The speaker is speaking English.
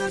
One